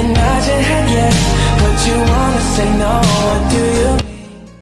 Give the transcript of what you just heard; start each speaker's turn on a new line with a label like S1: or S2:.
S1: imagine, I just yes, but you wanna say no.